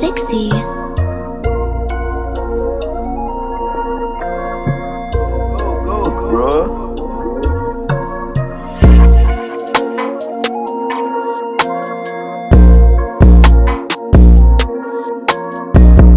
sexy. Go, go, bro. Thank